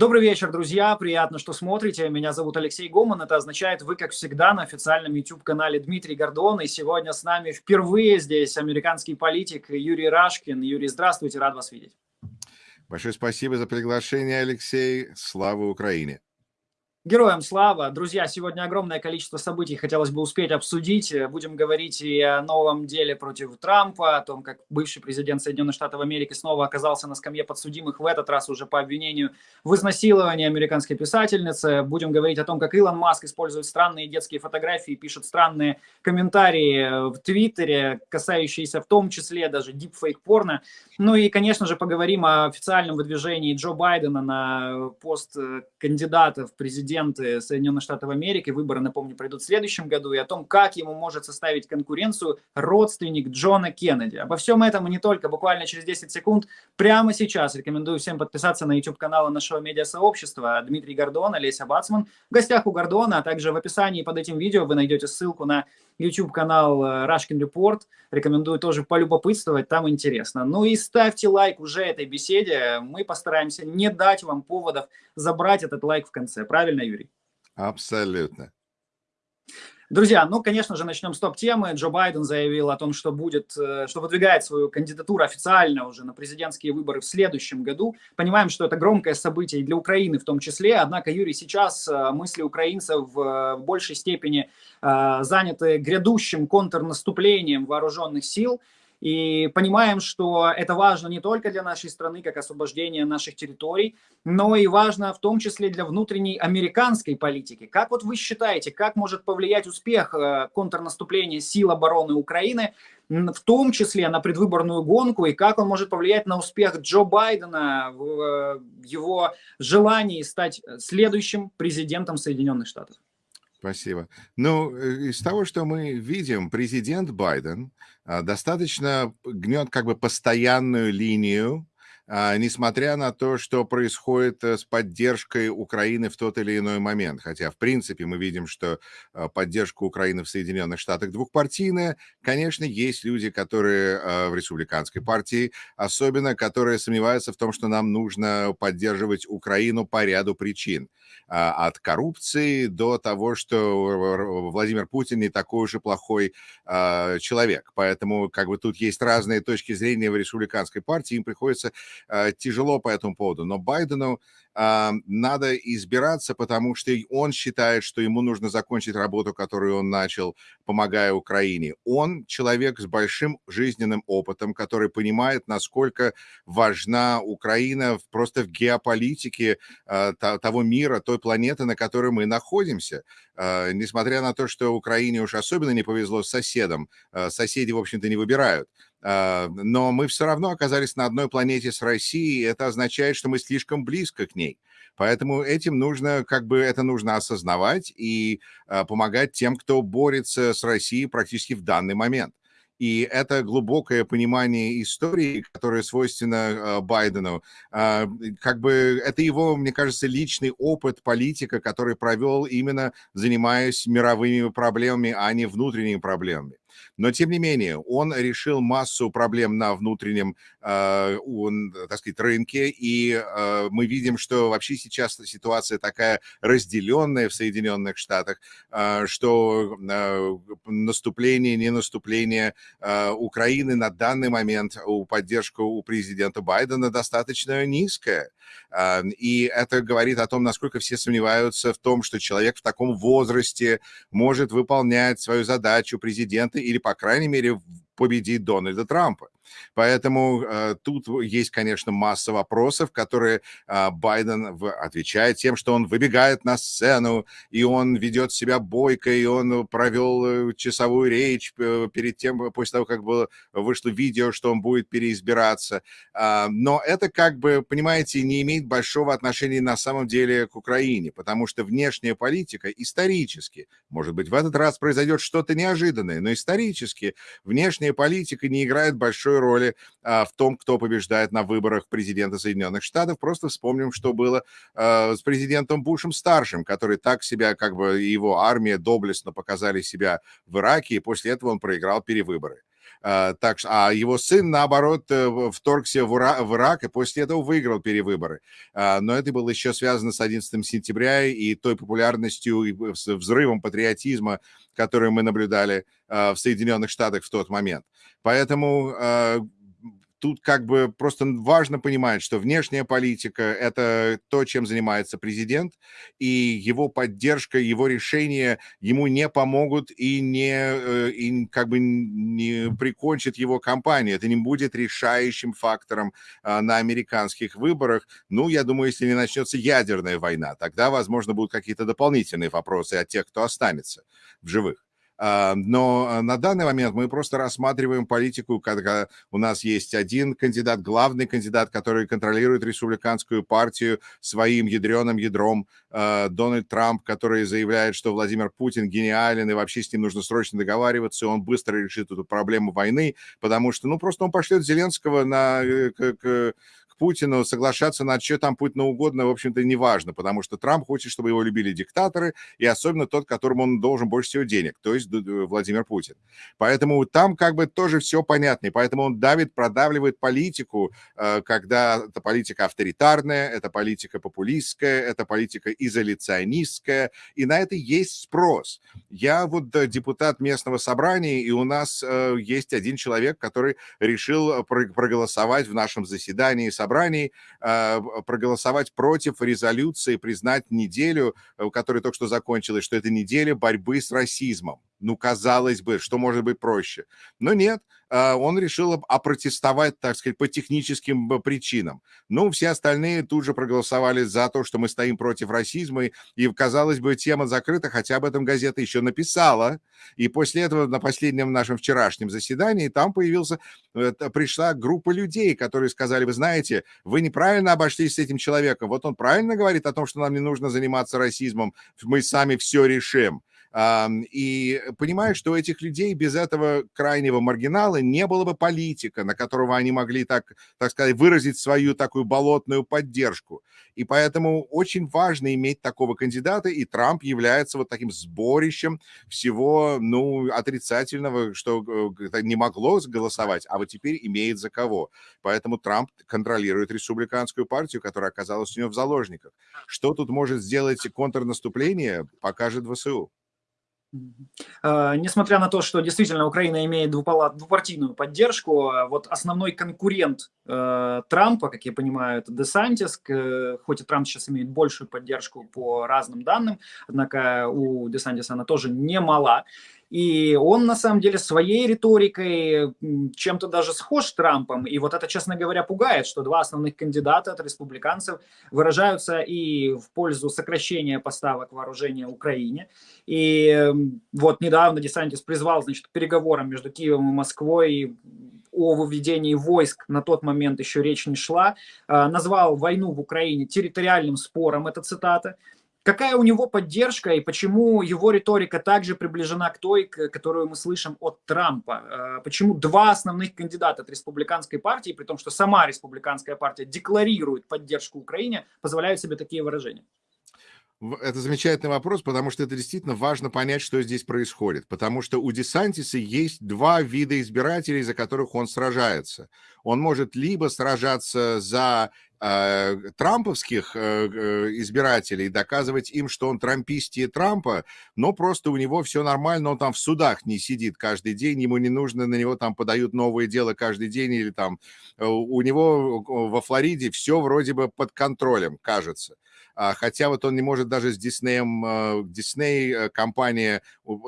Добрый вечер, друзья. Приятно, что смотрите. Меня зовут Алексей Гоман. Это означает, вы, как всегда, на официальном YouTube-канале Дмитрий Гордон. И сегодня с нами впервые здесь американский политик Юрий Рашкин. Юрий, здравствуйте, рад вас видеть. Большое спасибо за приглашение, Алексей. Слава Украине! Героям слава! Друзья, сегодня огромное количество событий хотелось бы успеть обсудить. Будем говорить и о новом деле против Трампа, о том, как бывший президент Соединенных Штатов Америки снова оказался на скамье подсудимых, в этот раз уже по обвинению в изнасиловании американской писательницы. Будем говорить о том, как Илон Маск использует странные детские фотографии, пишет странные комментарии в Твиттере, касающиеся в том числе даже дипфейк-порно. Ну и, конечно же, поговорим о официальном выдвижении Джо Байдена на пост кандидата в президент президенты Соединенных Штатов Америки, выборы, напомню, пройдут в следующем году, и о том, как ему может составить конкуренцию родственник Джона Кеннеди. Обо всем этом и не только, буквально через 10 секунд, прямо сейчас рекомендую всем подписаться на YouTube-канал нашего медиасообщества Дмитрий Гордон, Олеся Бацман. В гостях у Гордона, а также в описании под этим видео вы найдете ссылку на YouTube-канал Рашкин э, Report. Рекомендую тоже полюбопытствовать, там интересно. Ну и ставьте лайк уже этой беседе. Мы постараемся не дать вам поводов забрать этот лайк в конце. Правильно, Юрий? Абсолютно. Друзья, ну, конечно же, начнем с топ-темы. Джо Байден заявил о том, что будет, э, что выдвигает свою кандидатуру официально уже на президентские выборы в следующем году. Понимаем, что это громкое событие и для Украины в том числе. Однако, Юрий, сейчас э, мысли украинцев в большей степени э, заняты грядущим контрнаступлением вооруженных сил – и понимаем, что это важно не только для нашей страны, как освобождение наших территорий, но и важно в том числе для внутренней американской политики. Как вот вы считаете, как может повлиять успех э, контрнаступления сил обороны Украины, в том числе на предвыборную гонку, и как он может повлиять на успех Джо Байдена в э, его желании стать следующим президентом Соединенных Штатов? Спасибо. Ну, э, из того, что мы видим, президент Байден а, достаточно гнет как бы постоянную линию а, несмотря на то, что происходит э, с поддержкой Украины в тот или иной момент. Хотя, в принципе, мы видим, что а, поддержка Украины в Соединенных Штатах двухпартийная. Конечно, есть люди, которые в республиканской партии, особенно которые сомневаются в том, что нам нужно поддерживать Украину по ряду причин. От коррупции до того, что Владимир Путин не такой и плохой человек. Поэтому как бы тут есть разные точки зрения в республиканской партии, им приходится Э, тяжело по этому поводу. Но Байдену а, надо избираться, потому что он считает, что ему нужно закончить работу, которую он начал, помогая Украине. Он человек с большим жизненным опытом, который понимает, насколько важна Украина просто в геополитике а, того мира, той планеты, на которой мы находимся. А, несмотря на то, что Украине уж особенно не повезло с соседом, соседи, в общем-то, не выбирают но мы все равно оказались на одной планете с Россией, и это означает, что мы слишком близко к ней. Поэтому этим нужно, как бы это нужно осознавать и помогать тем, кто борется с Россией практически в данный момент. И это глубокое понимание истории, которое свойственно э, Байдену, э, как бы это его, мне кажется, личный опыт политика, который провел именно занимаясь мировыми проблемами, а не внутренними проблемами. Но, тем не менее, он решил массу проблем на внутреннем, э, он, так сказать, рынке, и э, мы видим, что вообще сейчас ситуация такая разделенная в Соединенных Штатах, э, что э, наступление, не наступление э, Украины на данный момент у поддержку у президента Байдена достаточно низкая. Э, и это говорит о том, насколько все сомневаются в том, что человек в таком возрасте может выполнять свою задачу президента или, по крайней мере, победить Дональда Трампа. Поэтому э, тут есть, конечно, масса вопросов, которые э, Байден в, отвечает тем, что он выбегает на сцену, и он ведет себя бойко, и он провел э, часовую речь э, перед тем, после того, как было, вышло видео, что он будет переизбираться. Э, но это, как бы, понимаете, не имеет большого отношения на самом деле к Украине, потому что внешняя политика исторически, может быть, в этот раз произойдет что-то неожиданное, но исторически внешняя политика не играет большой роли а, в том, кто побеждает на выборах президента Соединенных Штатов. Просто вспомним, что было а, с президентом Бушем-старшим, который так себя, как бы его армия доблестно показали себя в Ираке, и после этого он проиграл перевыборы. А, так, а его сын, наоборот, э, вторгся в Ирак и после этого выиграл перевыборы. А, но это было еще связано с 11 сентября и той популярностью и взрывом патриотизма, который мы наблюдали в Соединенных Штатах в тот момент. Поэтому тут как бы просто важно понимать, что внешняя политика – это то, чем занимается президент, и его поддержка, его решения ему не помогут и не э, и как бы не прикончат его кампанию. Это не будет решающим фактором а, на американских выборах. Ну, я думаю, если не начнется ядерная война, тогда, возможно, будут какие-то дополнительные вопросы от тех, кто останется в живых. А, но а, на данный момент мы просто рассматриваем политику, когда у нас есть один кандидат, главный кандидат, который контролирует республиканскую партию своим ядреным ядром, а, Дональд Трамп, который заявляет, что Владимир Путин гениален, и вообще с ним нужно срочно договариваться, и он быстро решит эту проблему войны, потому что, ну, просто он пошлет Зеленского на, э, к, к Путину соглашаться на что там Путину угодно, в общем-то, не важно, потому что Трамп хочет, чтобы его любили диктаторы, и особенно тот, которому он должен больше всего денег, то есть Владимир Путин. Поэтому там как бы тоже все понятно, и поэтому он давит, продавливает политику, э, когда это политика авторитарная, это политика популистская, это политика изоляционистская, и на это есть спрос. Я вот э, депутат местного собрания, и у нас э, есть один человек, который решил проголосовать в нашем заседании собрания собрании а, проголосовать против резолюции, признать неделю, э, которая только что закончилась, что это неделя борьбы с расизмом. Ну, казалось бы, что может быть проще. Но нет, а, он решил опротестовать, так сказать, по техническим причинам. Ну, все остальные тут же проголосовали за то, что мы стоим против расизма, и, казалось бы, тема закрыта, хотя об этом газета еще написала. И после этого на последнем нашем вчерашнем заседании там появился, пришла группа людей, которые сказали, вы знаете, вы неправильно обошлись с этим человеком. Вот он правильно говорит о том, что нам не нужно заниматься расизмом, мы сами все решим. И понимаю, что у этих людей без этого крайнего маргинала не было бы политика, на которого они могли, так, так сказать, выразить свою такую болотную поддержку. И поэтому очень важно иметь такого кандидата, и Трамп является вот таким сборищем всего, ну, отрицательного, что э, не могло голосовать, а вот теперь имеет за кого. Поэтому Трамп контролирует республиканскую партию, которая оказалась у него в заложниках. Что тут может сделать контрнаступление, покажет ВСУ. А, несмотря на то, что действительно Украина имеет двупартийную поддержку, а вот основной конкурент э, Трампа, как я понимаю, это Десантис, хоть и Трамп сейчас имеет большую поддержку по разным данным, однако у Десантиса она тоже немала. И он, на самом деле, своей риторикой чем-то даже схож с Трампом. И вот это, честно говоря, пугает, что два основных кандидата от республиканцев выражаются и в пользу сокращения поставок вооружения Украине. И вот недавно Десантис призвал, значит, к переговорам между Киевом и Москвой о выведении войск, на тот момент еще речь не шла, а, назвал войну в Украине территориальным спором, это цитата, Какая у него поддержка и почему его риторика также приближена к той, которую мы слышим от Трампа? Э, почему два основных кандидата от республиканской партии, при том, что сама республиканская партия декларирует поддержку Украине, позволяют себе такие выражения? Это замечательный вопрос, потому что это действительно важно понять, что здесь происходит. Потому что у Десантиса есть два вида избирателей, за которых он сражается. Он может либо сражаться за э, трамповских э, э, избирателей, доказывать им, что он трампистие Трампа, но просто у него все нормально, он там в судах не сидит каждый день, ему не нужно, на него там подают новые дела каждый день, или там у него во Флориде все вроде бы под контролем, кажется. А, хотя вот он не может даже с Диснеем, Дисней э, компания,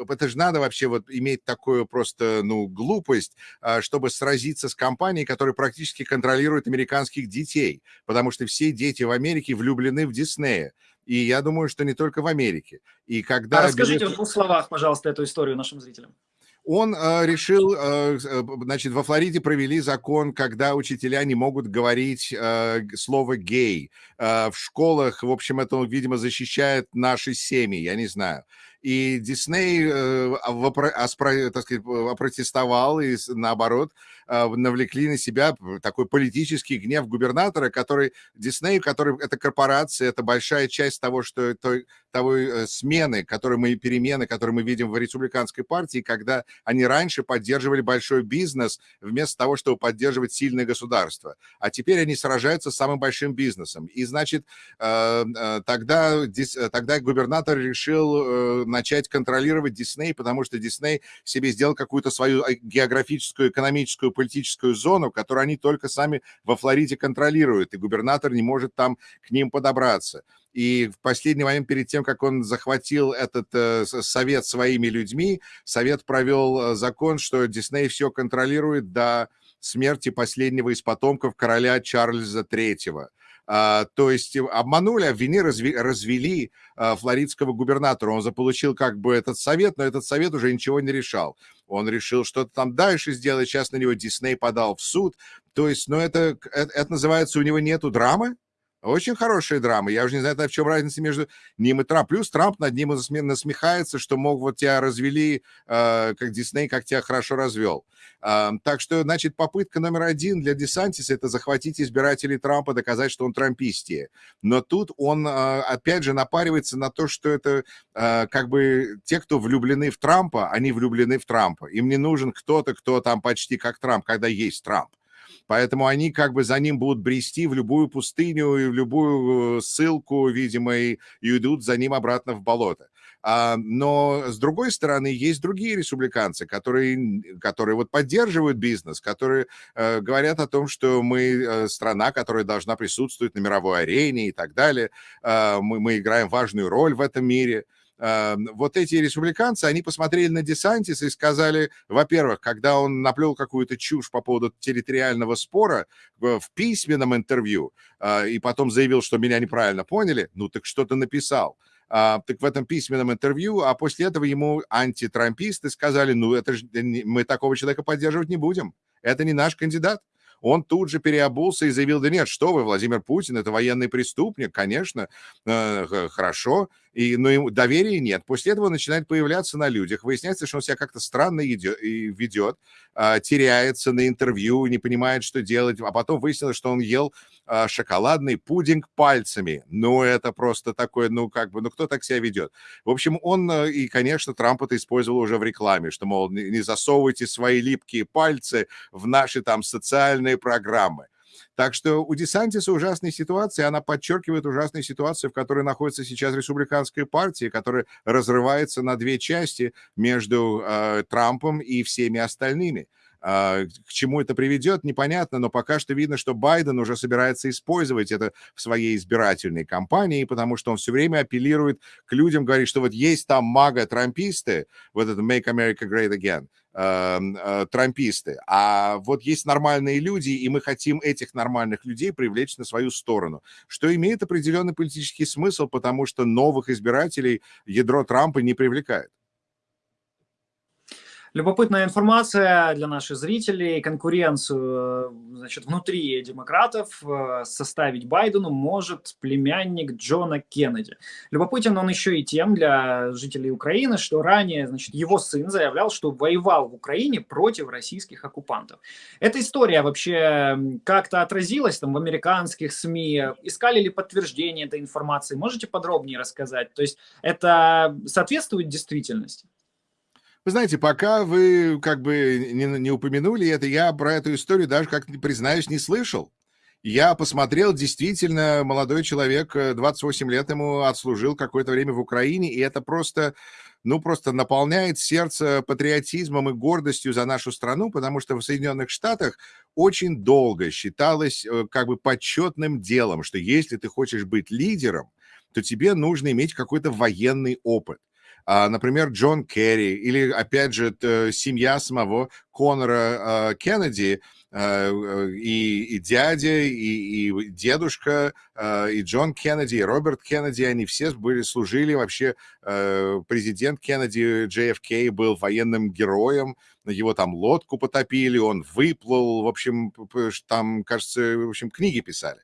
это же надо вообще вот иметь такую просто, ну, глупость, а, чтобы сразиться с компанией, которая практически контролирует американских детей, потому что все дети в Америке влюблены в Диснея. И я думаю, что не только в Америке. И когда... А расскажите билет... в двух словах, пожалуйста, эту историю нашим зрителям он э, решил, э, э, значит, во Флориде провели закон, когда учителя не могут говорить э, слово «гей». Э, в школах, в общем, это, видимо, защищает наши семьи, я не знаю. И Дисней э, так сказать, опротестовал и, наоборот, э, навлекли на себя такой политический гнев губернатора, который Дисней, который это корпорация, это большая часть того, что той, того э, смены, которые мы, перемены, которые мы видим в республиканской партии, когда они раньше поддерживали большой бизнес вместо того, чтобы поддерживать сильное государство. А теперь они сражаются с самым большим бизнесом. И, значит, тогда, тогда губернатор решил начать контролировать Дисней, потому что Дисней себе сделал какую-то свою э, географическую, экономическую, политическую зону, которую они только сами во Флориде контролируют, и губернатор не может там к ним подобраться. И в последний момент, перед тем, как он захватил этот э, совет своими людьми, совет провел э, закон, что Дисней все контролирует до смерти последнего из потомков короля Чарльза III. А, то есть обманули, обвини, развели а, флоридского губернатора. Он заполучил как бы этот совет, но этот совет уже ничего не решал. Он решил что-то там дальше сделать, сейчас на него Дисней подал в суд. То есть, ну это, это, это называется, у него нету драмы, очень хорошая драма. Я уже не знаю, в чем разница между ним и Трамп. Плюс Трамп над ним насмехается, что мог вот тебя развели, э, как Дисней, как тебя хорошо развел. Так что, значит, попытка номер один для Десантиса – это захватить избирателей Трампа, доказать, что он трампистие. Но тут он, э, опять же, напаривается на то, что это э, как бы те, кто влюблены в Трампа, они влюблены в Трампа. Им не нужен кто-то, кто там почти как Трамп, когда есть Трамп. Поэтому они как бы за ним будут брести в любую пустыню и в любую э, ссылку, видимо, и, и идут за ним обратно в болото. А, но с другой стороны, есть другие республиканцы, которые, которые вот поддерживают бизнес, которые э, говорят о том, что мы э, страна, которая должна присутствовать на мировой арене и так далее. Э, мы, мы играем важную роль в этом мире. Эм, вот эти республиканцы, они посмотрели на Десантиса и сказали, во-первых, когда он наплел какую-то чушь по поводу территориального спора в письменном интервью, э, и потом заявил, что меня неправильно поняли, ну так что то написал. А, так в этом письменном интервью, а после этого ему антитрамписты сказали, ну это же мы такого человека поддерживать не будем, это не наш кандидат он тут же переобулся и заявил, да нет, что вы, Владимир Путин, это военный преступник, конечно, э, хорошо, и, но ему доверия нет. После этого начинает появляться на людях. Выясняется, что он себя как-то странно ведет, а, теряется на интервью, не понимает, что делать. А потом выяснилось, что он ел а, шоколадный пудинг пальцами. Ну, это просто такое, ну, как бы, ну, кто так себя ведет? В общем, он, э, и, конечно, Трамп это использовал уже в рекламе, что, мол, не засовывайте свои липкие пальцы в наши там социальные программы. Так что у Десантиса ужасная ситуация, она подчеркивает ужасную ситуацию, в которой находится сейчас республиканская партия, которая разрывается на две части между э, Трампом и всеми остальными. А, к чему это приведет, непонятно, но пока что видно, что Байден уже собирается использовать это в своей избирательной кампании, потому что он все время апеллирует к людям, говорит, что вот есть там мага-трамписты, вот это «Make America Great Again», э, трамписты, а вот есть нормальные люди, и мы хотим этих нормальных людей привлечь на свою сторону, что имеет определенный политический смысл, потому что новых избирателей ядро Трампа не привлекает. Любопытная информация для наших зрителей. Конкуренцию значит, внутри демократов э, составить Байдену может племянник Джона Кеннеди. Любопытен он еще и тем для жителей Украины, что ранее значит, его сын заявлял, что воевал в Украине против российских оккупантов. Эта история вообще как-то отразилась там в американских СМИ? Искали ли подтверждение этой информации? Можете подробнее рассказать? То есть это соответствует действительности? Вы знаете, пока вы как бы не, не упомянули это, я про эту историю даже, как признаюсь, не слышал. Я посмотрел, действительно, молодой человек, 28 э, лет ему отслужил какое-то время в Украине, и это просто, ну, просто наполняет сердце патриотизмом и гордостью за нашу страну, потому что в Соединенных Штатах очень долго считалось э, как бы почетным делом, что если ты хочешь быть лидером, то тебе нужно иметь какой-то военный опыт. А, например, Джон Керри или, опять же, семья самого Конора а, Кеннеди, а, и, и дядя, и, и дедушка, и Джон Кеннеди, и Роберт Кеннеди, они все были, служили. Вообще, президент Кеннеди, JFK, был военным героем, его там лодку потопили, он выплыл, в общем, там, кажется, в общем, книги писали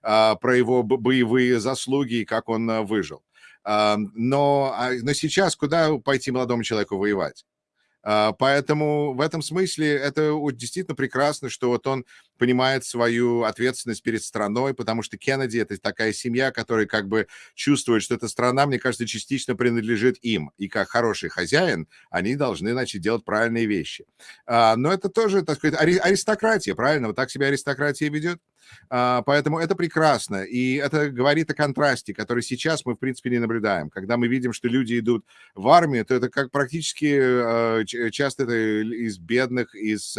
про его боевые заслуги и как он выжил. Но, а, но сейчас куда пойти молодому человеку воевать? А, поэтому в этом смысле это действительно прекрасно, что вот он понимает свою ответственность перед страной, потому что Кеннеди — это такая семья, которая как бы чувствует, что эта страна, мне кажется, частично принадлежит им. И как хороший хозяин они должны, значит, делать правильные вещи. А, но это тоже, так сказать, аристократия, правильно? Вот так себя аристократия ведет. А, поэтому это прекрасно. И это говорит о контрасте, который сейчас мы, в принципе, не наблюдаем. Когда мы видим, что люди идут в армию, то это как практически а, часто это из бедных, из,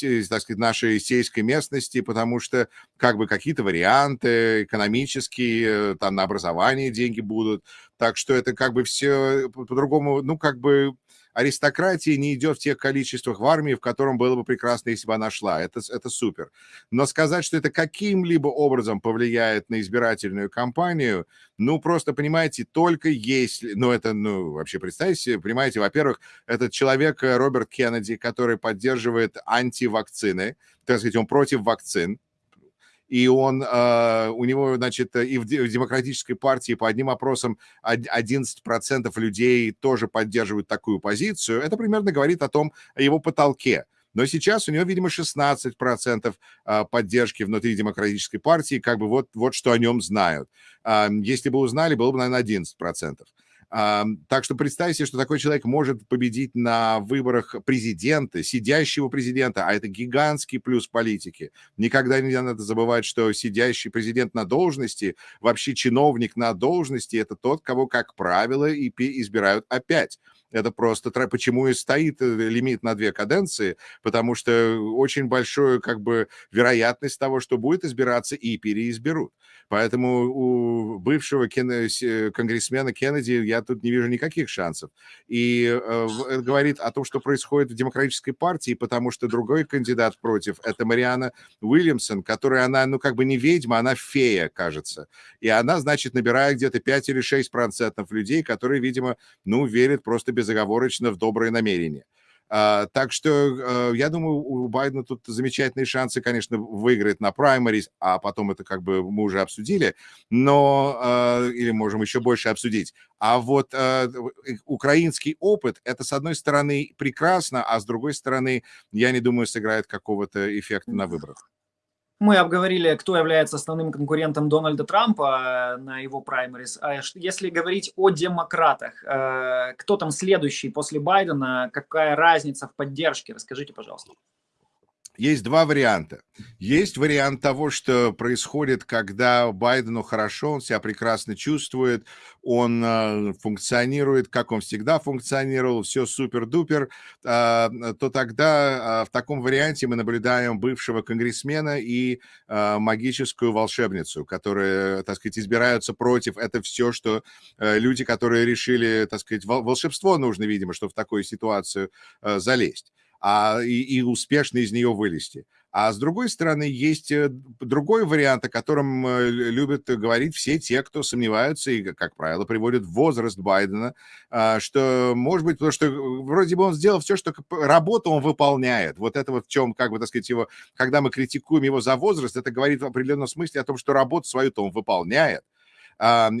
из так сказать, нашей сельской местности, потому что как бы какие-то варианты экономические, там на образование деньги будут. Так что это как бы все по-другому, ну, как бы аристократия не идет в тех количествах в армии, в котором было бы прекрасно, если бы она шла. Это, это супер. Но сказать, что это каким-либо образом повлияет на избирательную кампанию, ну, просто, понимаете, только если... Ну, это, ну, вообще представьте понимаете, во-первых, этот человек э, Роберт Кеннеди, который поддерживает антивакцины, так сказать, он против вакцин, и он, э, у него, значит, и в, демократической партии по одним опросам 11% людей тоже поддерживают такую позицию, это примерно говорит о том, о его потолке. Но сейчас у него, видимо, 16% а, поддержки внутри демократической партии, как бы вот, вот что о нем знают. Если бы узнали, было бы, наверное, 11%. Так что представьте, что такой человек может победить на выборах президента, сидящего президента, а это гигантский плюс политики. Никогда не надо забывать, что сидящий президент на должности, вообще чиновник на должности, это тот, кого, как правило, и избирают опять. Это просто почему и стоит э, лимит на две каденции, потому что очень большая как бы вероятность того, что будет избираться и переизберут. Поэтому у бывшего кен... конгрессмена Кеннеди я тут не вижу никаких шансов. И э, это говорит о том, что происходит в демократической партии, потому что другой кандидат против – это Мариана Уильямсон, которая, она, ну, как бы не ведьма, она фея, кажется. И она, значит, набирает где-то 5 или 6 процентов людей, которые, видимо, ну, верят просто безоговорочно в добрые намерения. Uh, так что uh, я думаю, у Байдена тут замечательные шансы, конечно, выиграть на праймарис, а потом это как бы мы уже обсудили, но uh, или можем еще больше обсудить. А вот украинский опыт, это с одной стороны прекрасно, а с другой стороны, я не думаю, сыграет какого-то эффекта на выборах. Мы обговорили, кто является основным конкурентом Дональда Трампа э, на его праймерис. А если говорить о демократах, э, кто там следующий после Байдена, какая разница в поддержке? Расскажите, пожалуйста. Есть два варианта. Есть вариант того, что происходит, когда Байдену хорошо, он себя прекрасно чувствует, он э, функционирует, как он всегда функционировал, все супер-дупер, э, то тогда э, в таком варианте мы наблюдаем бывшего конгрессмена и э, магическую волшебницу, которые, так сказать, избираются против. Это все, что э, люди, которые решили, так сказать, волшебство нужно, видимо, чтобы в такую ситуацию э, залезть а, и, и успешно из нее вылезти. А с другой стороны, есть э, другой вариант, о котором э, любят говорить все те, кто сомневаются и, как правило, приводят возраст Байдена, а, что, может быть, потому что э, вроде бы он сделал все, что работу он выполняет. Вот это вот в чем, как бы, так сказать, его, когда мы критикуем его за возраст, это говорит в определенном смысле о том, что работу свою-то он выполняет.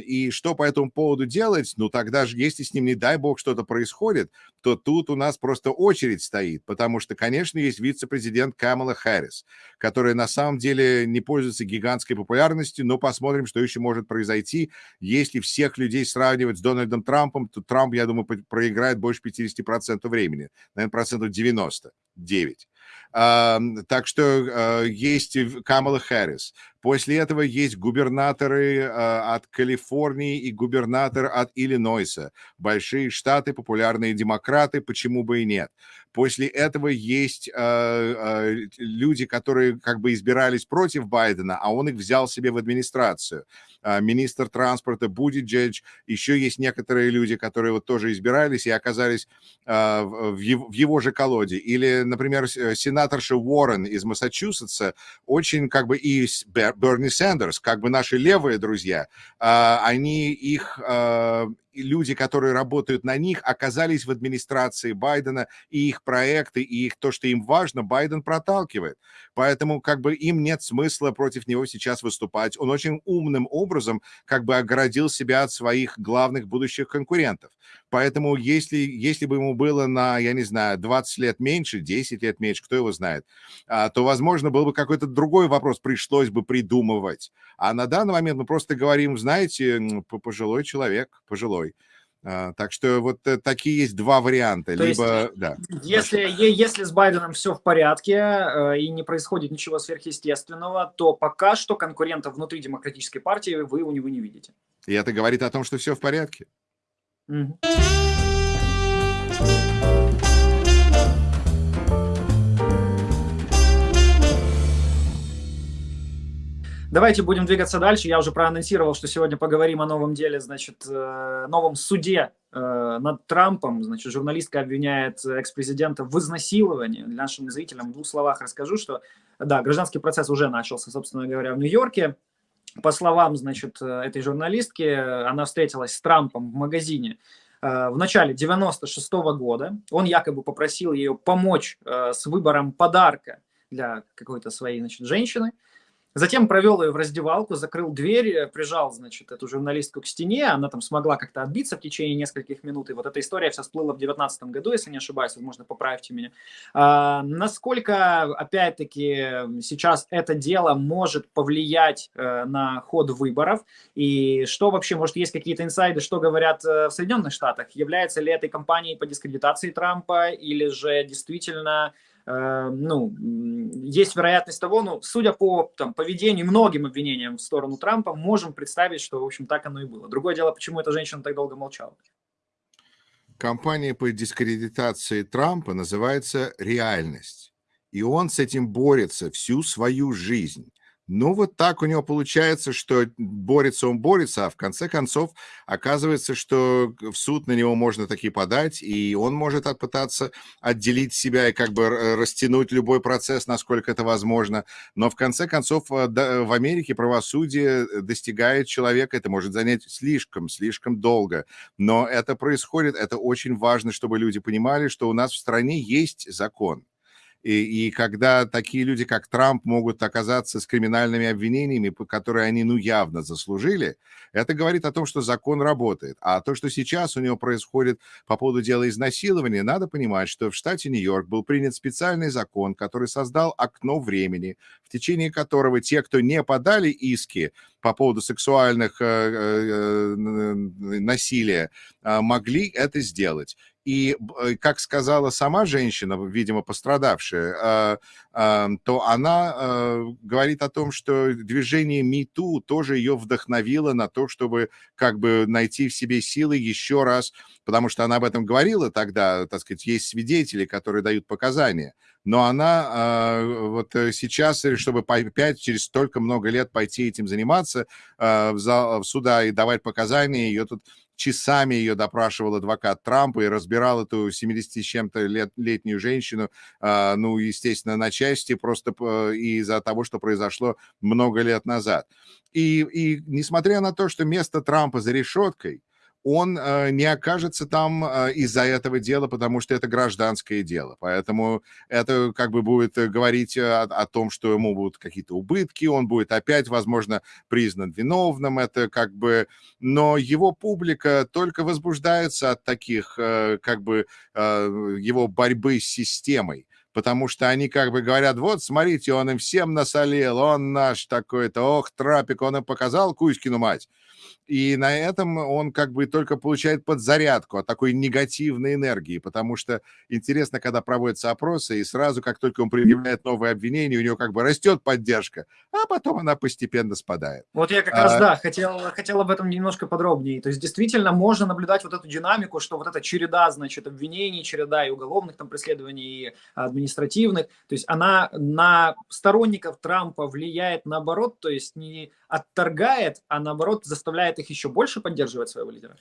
И что по этому поводу делать? Ну, тогда же, если с ним, не дай бог, что-то происходит, то тут у нас просто очередь стоит, потому что, конечно, есть вице-президент Камала Харрис, которая на самом деле не пользуется гигантской популярностью, но посмотрим, что еще может произойти. Если всех людей сравнивать с Дональдом Трампом, то Трамп, я думаю, проиграет больше 50% времени, наверное, процентов 99. Так что э, есть Камала Харрис. После этого есть губернаторы э, от Калифорнии и губернатор от Иллинойса. Большие штаты, популярные демократы, почему бы и нет. После этого есть э, э, люди, которые как бы избирались против Байдена, а он их взял себе в администрацию. Э, министр транспорта Будиджедж, еще есть некоторые люди, которые вот тоже избирались и оказались э, в, его, в его же колоде. Или, например, э, сенаторша Уоррен из Массачусетса, очень как бы и Берни Сандерс, как бы наши левые друзья, э, они их, э, люди, которые работают на них, оказались в администрации Байдена, и их проекты, и их то, что им важно, Байден проталкивает. Поэтому как бы им нет смысла против него сейчас выступать. Он очень умным образом как бы оградил себя от своих главных будущих конкурентов. Поэтому если, если бы ему было на, я не знаю, 20 лет меньше, 10 лет меньше, кто его знает, а, то, возможно, был бы какой-то другой вопрос, пришлось бы придумывать. А на данный момент мы просто говорим, знаете, пожилой человек, пожилой. А, так что вот э, такие есть два варианта. То Либо, есть, да. Если, если с Байденом все в порядке э, и не происходит ничего сверхъестественного, то пока что конкурентов внутри демократической партии вы у него не видите. И это говорит о том, что все в порядке. Угу. Давайте будем двигаться дальше. Я уже проанонсировал, что сегодня поговорим о новом деле, значит, э, новом суде э, над Трампом. Значит, журналистка обвиняет экс-президента в изнасиловании. Нашим зрителям в двух словах расскажу, что, да, гражданский процесс уже начался, собственно говоря, в Нью-Йорке. По словам, значит, этой журналистки, она встретилась с Трампом в магазине в начале 96 -го года. Он якобы попросил ее помочь э, с выбором подарка для какой-то своей значит, женщины. Затем провел ее в раздевалку, закрыл дверь, э, прижал, значит, эту журналистку к стене, она там смогла как-то отбиться в течение нескольких минут, и вот эта история вся всплыла в 2019 году, если не ошибаюсь, возможно, поправьте меня. А, насколько, опять-таки, сейчас это дело может повлиять э, на ход выборов, и что вообще, может, есть какие-то инсайды, что говорят э, в Соединенных Штатах? Является ли этой кампанией по дискредитации Трампа, или же действительно ну, есть вероятность того, ну, судя по там, поведению многим обвинениям в сторону Трампа, можем представить, что, в общем, так оно и было. Другое дело, почему эта женщина так долго молчала. Компания по дискредитации Трампа называется «Реальность». И он с этим борется всю свою жизнь. Ну, вот так у него получается, что борется он борется, а в конце концов оказывается, что в суд на него можно таки подать, и он может попытаться отделить себя и как бы растянуть любой процесс, насколько это возможно. Но в конце концов э, в Америке правосудие достигает человека, это может занять слишком, слишком долго. Но это происходит, это очень важно, чтобы люди понимали, что у нас в стране есть закон. И, и когда такие люди, как Трамп, могут оказаться с криминальными обвинениями, которые они, ну, явно заслужили, это говорит о том, что закон работает. А то, что сейчас у него происходит по поводу дела изнасилования, надо понимать, что в штате Нью-Йорк был принят специальный закон, который создал окно времени, в течение которого те, кто не подали иски по поводу сексуальных э, э, насилия, э, могли это сделать. И, э, как сказала сама женщина, видимо, пострадавшая, а, а, то она э, говорит о том, что движение МИТУ тоже ее вдохновило на то, чтобы как бы найти в себе силы еще раз, потому что она об этом говорила тогда, так сказать, есть свидетели, которые дают показания, но она а, вот э, сейчас, чтобы опять через столько много лет пойти этим заниматься в, суда и давать показания, ее тут часами ее допрашивал адвокат Трампа и разбирал эту 70 с чем-то лет, летнюю женщину, э, ну, естественно, на части просто из-за того, что произошло много лет назад. И, и несмотря на то, что место Трампа за решеткой, он э, не окажется там э, из-за этого дела, потому что это гражданское дело. Поэтому это как бы будет э, говорить о, о том, что ему будут какие-то убытки, он будет опять, возможно, признан виновным, это как бы... Но его публика только возбуждается от таких, как бы, его борьбы с системой. Потому что они как бы говорят, вот, смотрите, он им всем насолил, он наш такой-то, ох, Трапик, он им показал Кузькину мать и на этом он как бы только получает подзарядку от такой негативной энергии, потому что интересно, когда проводятся опросы, и сразу, как только он предъявляет новые обвинения, у него как бы растет поддержка, а потом она постепенно спадает. Вот я как а... раз, да, хотел, хотел об этом немножко подробнее. То есть действительно можно наблюдать вот эту динамику, что вот эта череда, значит, обвинений, череда и уголовных там преследований, и административных, то есть она на сторонников Трампа влияет наоборот, то есть не отторгает, а наоборот заставляет их еще больше поддерживать своего лидера?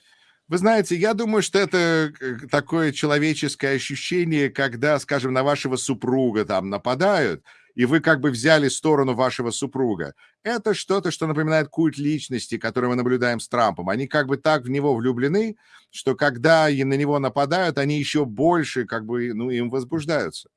Вы знаете, я думаю, что это э, такое человеческое ощущение, когда, скажем, на вашего супруга там нападают, и вы как бы взяли сторону вашего супруга. Это что-то, что напоминает культ личности, который мы наблюдаем с Трампом. Они как бы так в него влюблены, что когда на него нападают, они еще больше как бы, ну, им возбуждаются.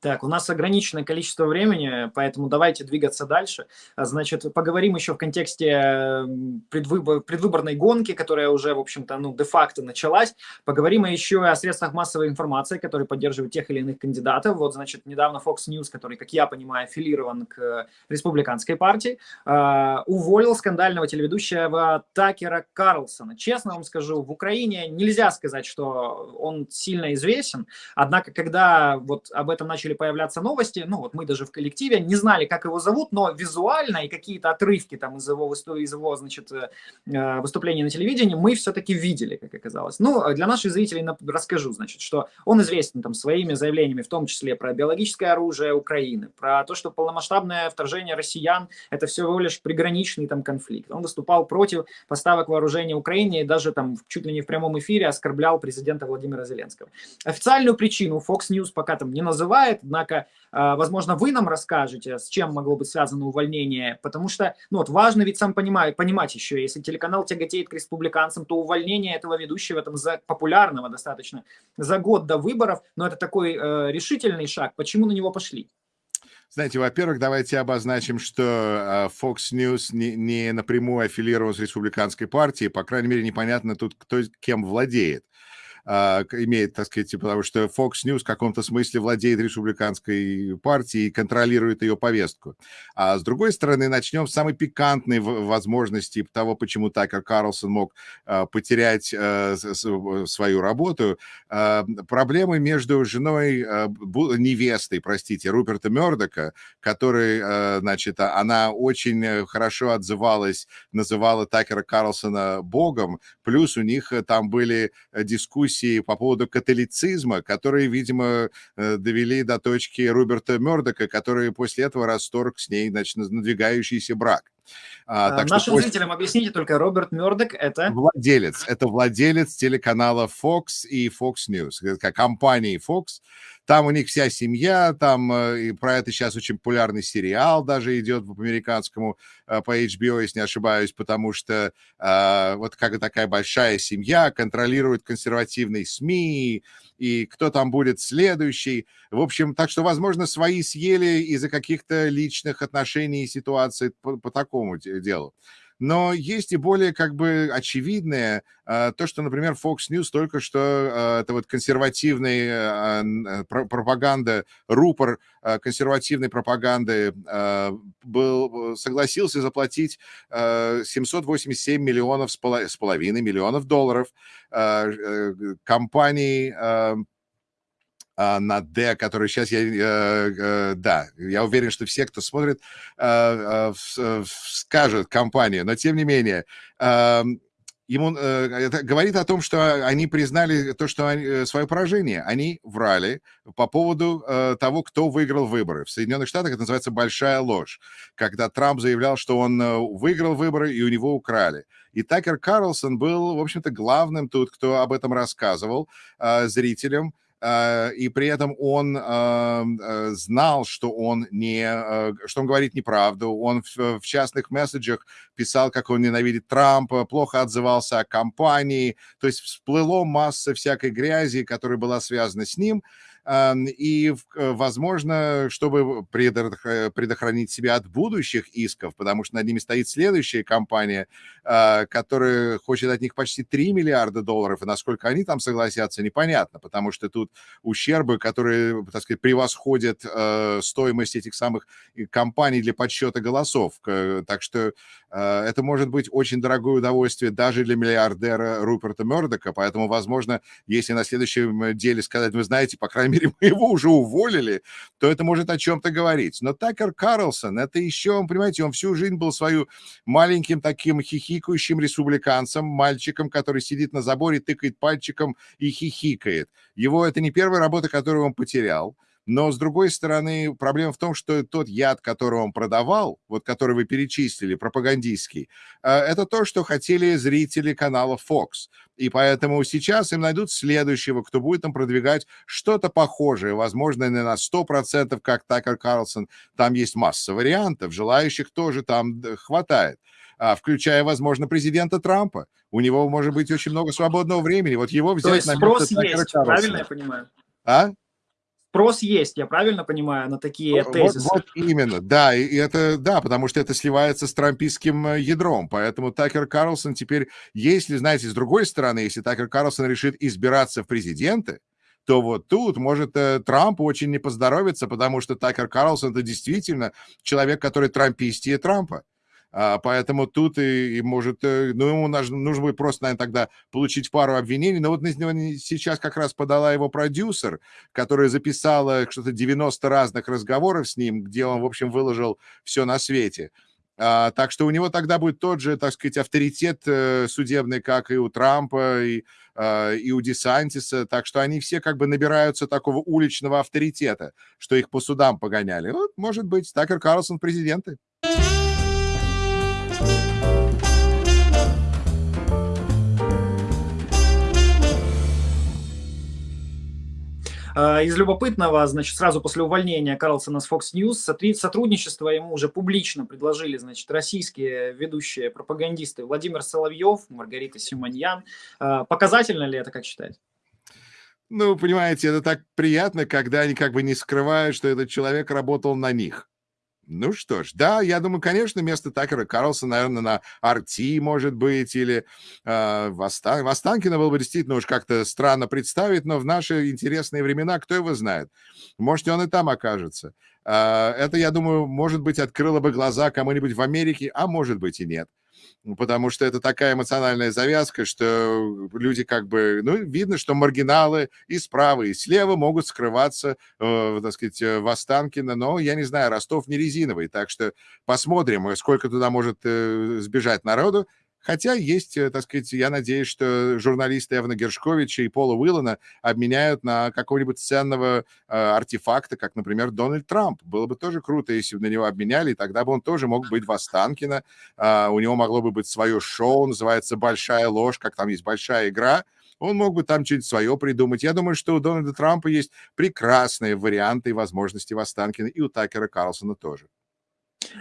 Так, у нас ограниченное количество времени, поэтому давайте двигаться дальше. А, значит, поговорим еще в контексте предвыбор, предвыборной гонки, которая уже, в общем-то, ну, де-факто началась. Поговорим еще о средствах массовой информации, которые поддерживают тех или иных кандидатов. Вот, значит, недавно Fox News, который, как я понимаю, аффилирован к республиканской партии, а, уволил скандального телеведущего Такера Карлсона. Честно вам скажу, в Украине нельзя сказать, что он сильно известен, однако, когда вот об этом начали появляться новости, ну вот мы даже в коллективе не знали, как его зовут, но визуально и какие-то отрывки там из его, из его значит, э, э, выступлений на телевидении мы все-таки видели, как оказалось. Ну, а для наших зрителей расскажу, значит, что он известен там своими заявлениями, в том числе про биологическое оружие Украины, про то, что полномасштабное вторжение россиян – это всего лишь приграничный там конфликт. Он выступал против поставок вооружения Украине и даже там чуть ли не в прямом эфире оскорблял президента Владимира Зеленского. Официальную причину Fox News пока там не называет, Однако, а, возможно, вы нам расскажете, с чем могло быть связано увольнение, потому что, ну вот, важно ведь сам понимать, понимать еще, если телеканал тяготеет к республиканцам, то увольнение этого ведущего, там, за, популярного достаточно, за год до выборов, но это такой э, решительный шаг, почему на него пошли? Знаете, во-первых, давайте обозначим, что а, Fox News не, не напрямую аффилирован с республиканской партией, по крайней мере, непонятно тут, кто кем владеет. А, имеет, так сказать, потому что Fox News в каком-то смысле владеет республиканской партией и контролирует ее повестку. А с другой стороны, начнем с самой пикантной возможности того, почему Такер Карлсон мог а, потерять а, свою работу. Проблемы между женой, невестой, простите, Руперта Мердока, который, значит, она очень хорошо отзывалась, называла Такера Карлсона богом, плюс у них там были дискуссии дискуссии по поводу католицизма, которые, видимо, э, довели до точки Роберта Мердока, который после этого расторг с ней значит, надвигающийся брак. А, так Нашим что зрителям объясните только, Роберт Мердок это... Владелец. Это владелец телеканала Fox и Fox News, как компании Fox. Там у них вся семья, там э, и про это сейчас очень популярный сериал даже идет по американскому, э, по HBO, если не ошибаюсь, потому что э, вот как такая большая семья контролирует консервативные СМИ, и кто там будет следующий. В общем, так что, возможно, свои съели из-за каких-то личных отношений и ситуаций по, по такому делу. Но есть и более как бы очевидное, а, то, что, например, Fox News только что, а, это вот консервативная а, пропаганда, рупор консервативной пропаганды был, согласился заплатить 787 миллионов с половиной миллионов долларов э, компании а, на D, который сейчас я, э, э, да, я уверен, что все, кто смотрит, э, скажут компанию, но тем не менее, ему это говорит о том, что они признали то, что они, свое поражение. Они врали по поводу того, кто выиграл выборы. В Соединенных Штатах это называется большая ложь, когда Трамп заявлял, что он выиграл выборы и у него украли. И Такер Карлсон был, в общем-то, главным тут, кто об этом рассказывал зрителям. Э, и при этом он э, знал, что он не, э, что он говорит неправду. Он в, частных месседжах писал, как он ненавидит Трампа, плохо отзывался о кампании. То есть всплыло масса всякой грязи, которая была связана с ним. И, возможно, чтобы предохранить себя от будущих исков, потому что над ними стоит следующая компания, которая хочет от них почти 3 миллиарда долларов, и насколько они там согласятся, непонятно, потому что тут ущербы, которые, так сказать, превосходят э, стоимость этих самых компаний для подсчета голосов. Так что э, это может быть очень дорогое удовольствие даже для миллиардера Руперта Мердока, поэтому, возможно, если на следующем деле сказать, вы знаете, по крайней мере, мы его уже уволили, то это может о чем-то говорить. Но Такер Карлсон, это еще, понимаете, он всю жизнь был свою маленьким таким хихикающим республиканцем, мальчиком, который сидит на заборе, тыкает пальчиком и хихикает. Его это не первая работа, которую он потерял. Но, с другой стороны, проблема в том, что тот яд, который он продавал, вот который вы перечислили, пропагандистский, э, это то, что хотели зрители канала Fox. И поэтому сейчас им найдут следующего, кто будет там продвигать что-то похожее, возможно, не на 100%, как Такер Карлсон. Там есть масса вариантов, желающих тоже там хватает а, включая, возможно, президента Трампа. У него может быть очень много свободного времени. Вот его взять То есть на спрос есть, правильно я понимаю? А? Спрос есть, я правильно понимаю, на такие тезисы? Вот, вот именно, да, и это, да, потому что это сливается с трампийским э, ядром, поэтому Такер Карлсон теперь, если, знаете, с другой стороны, если Такер Карлсон решит избираться в президенты, то вот тут может э, Трампу очень не поздоровиться, потому что Такер Карлсон это действительно человек, который трампистие Трампа. А, поэтому тут и, и может, э, ну, ему нужно, нужно будет просто, наверное, тогда получить пару обвинений. Но вот сейчас как раз подала его продюсер, которая записала что-то 90 разных разговоров с ним, где он, в общем, выложил все на свете. А, так что у него тогда будет тот же, так сказать, авторитет э, судебный, как и у Трампа, и, а, и у Десантиса. Так что они все как бы набираются такого уличного авторитета, что их по судам погоняли. Вот, может быть, Такер Карлсон президенты. Из любопытного, значит, сразу после увольнения Карлсона с Fox News сотрудничество ему уже публично предложили, значит, российские ведущие пропагандисты Владимир Соловьев, Маргарита Симоньян. А, показательно ли это, как считаете? Ну, понимаете, это так приятно, когда они как бы не скрывают, что этот человек работал на них. Ну что ж, да, я думаю, конечно, место Такера Карлсона, наверное, на Арти, может быть, или э, Востан... Востанкина было бы действительно уж как-то странно представить, но в наши интересные времена, кто его знает, может, он и там окажется. Э, это, я думаю, может быть, открыло бы глаза кому-нибудь в Америке, а может быть и нет потому что это такая эмоциональная завязка, что люди как бы, ну, видно, что маргиналы и справа, и слева могут скрываться, э, так сказать, э, в Останкино, но, я не знаю, Ростов не резиновый, так что посмотрим, сколько туда может э, сбежать народу, Хотя есть, э, так сказать, я надеюсь, что журналисты Эвана Гершковича и Пола Уиллана обменяют на какого-нибудь ценного э, артефакта, как, например, Дональд Трамп. Было бы тоже круто, если бы на него обменяли, и тогда бы он тоже мог быть в Останкино. Э, у него могло бы быть свое шоу, называется «Большая ложь», как там есть «Большая игра», он мог бы там что-нибудь свое придумать. Я думаю, что у Дональда Трампа есть прекрасные варианты и возможности в Останкино, и у Такера Карлсона тоже.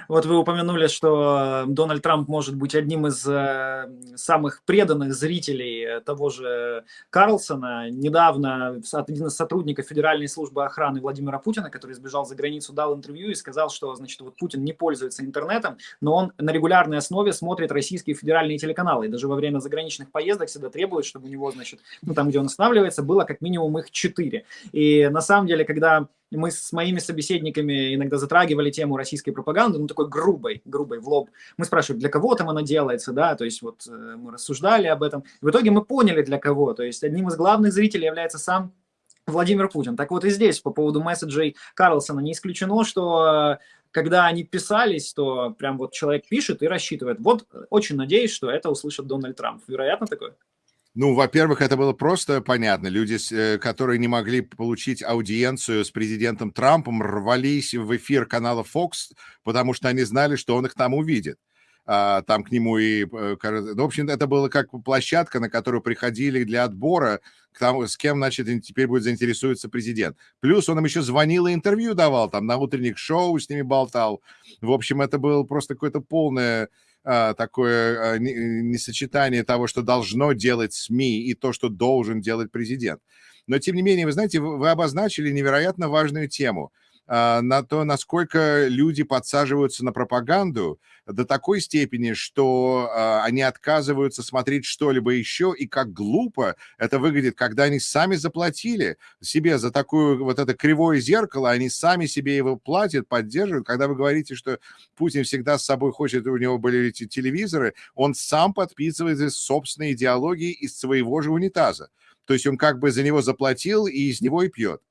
Вот вы упомянули, что э, Дональд Трамп может быть одним из э, самых преданных зрителей того же Карлсона. Недавно один из сотрудников Федеральной службы охраны Владимира Путина, который сбежал за границу, дал интервью и сказал, что значит, вот Путин не пользуется интернетом, но он на регулярной основе смотрит российские федеральные телеканалы. И даже во время заграничных поездок всегда требует, чтобы у него, значит, ну там, где он останавливается, было как минимум их четыре. И на самом деле, когда мы с моими собеседниками иногда затрагивали тему российской пропаганды, ну, такой грубой, грубой, в лоб. Мы спрашивали, для кого там она делается, да, то есть вот э, мы рассуждали об этом. в итоге мы поняли, для кого. То есть одним из главных зрителей является сам Владимир Путин. Так вот и здесь по поводу месседжей Карлсона не исключено, что э, когда они писались, то прям вот человек пишет и рассчитывает. Вот очень надеюсь, что это услышит Дональд Трамп. Вероятно такое? Ну, во-первых, это было просто понятно. Люди, э, которые не могли получить аудиенцию с президентом Трампом, рвались в эфир канала Fox, потому что они знали, что он их там увидит. А, там к нему и... Э, ну, в общем, это было как площадка, на которую приходили для отбора, к тому, с кем, значит, теперь будет заинтересуется президент. Плюс он им еще звонил и интервью давал, там на утренних шоу с ними болтал. В общем, это было просто какое-то полное такое а, несочетание того, что должно делать СМИ и то, что должен делать президент. Но, тем не менее, вы знаете, вы обозначили невероятно важную тему – а, на то, насколько люди подсаживаются на пропаганду до такой степени, что а, они отказываются смотреть что-либо еще, и как глупо это выглядит, когда они сами заплатили себе за такое вот это кривое зеркало, они сами себе его платят, поддерживают. Когда вы говорите, что Путин всегда с собой хочет, у него были эти телевизоры, он сам подписывает собственные идеологии из своего же унитаза. То есть он как бы за него заплатил и из него и пьет.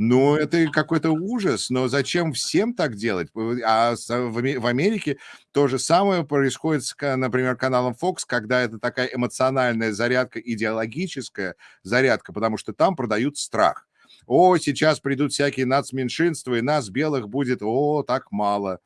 Ну, это какой-то ужас, но зачем всем так делать? А в Америке то же самое происходит с, например, каналом Fox, когда это такая эмоциональная зарядка, идеологическая зарядка, потому что там продают страх. О, сейчас придут всякие нацменьшинства, и нас, белых, будет, о, так мало.